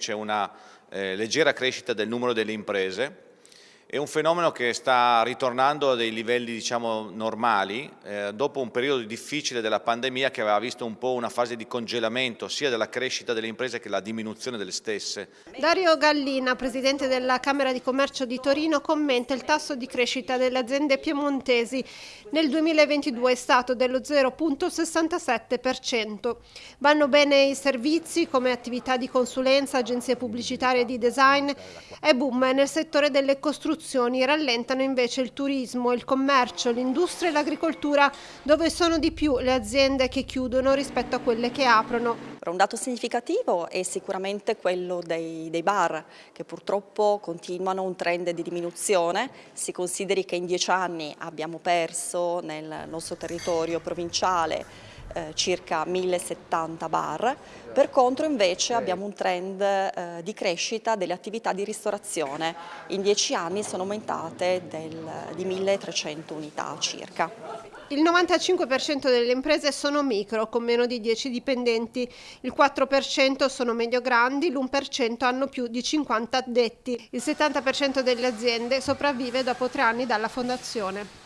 C'è una eh, leggera crescita del numero delle imprese, è un fenomeno che sta ritornando a dei livelli diciamo, normali eh, dopo un periodo difficile della pandemia che aveva visto un po' una fase di congelamento sia della crescita delle imprese che la diminuzione delle stesse. Dario Gallina, presidente della Camera di Commercio di Torino, commenta il tasso di crescita delle aziende piemontesi. Nel 2022 è stato dello 0,67%. Vanno bene i servizi come attività di consulenza, agenzie pubblicitarie di design e boom nel settore delle costruzioni costruzioni rallentano invece il turismo, il commercio, l'industria e l'agricoltura, dove sono di più le aziende che chiudono rispetto a quelle che aprono. Un dato significativo è sicuramente quello dei, dei bar, che purtroppo continuano un trend di diminuzione. Si consideri che in dieci anni abbiamo perso nel nostro territorio provinciale eh, circa 1070 bar, per contro invece abbiamo un trend eh, di crescita delle attività di ristorazione, in dieci anni sono aumentate del, di 1300 unità circa. Il 95% delle imprese sono micro, con meno di 10 dipendenti, il 4% sono medio-grandi, l'1% hanno più di 50 addetti. Il 70% delle aziende sopravvive dopo tre anni dalla fondazione.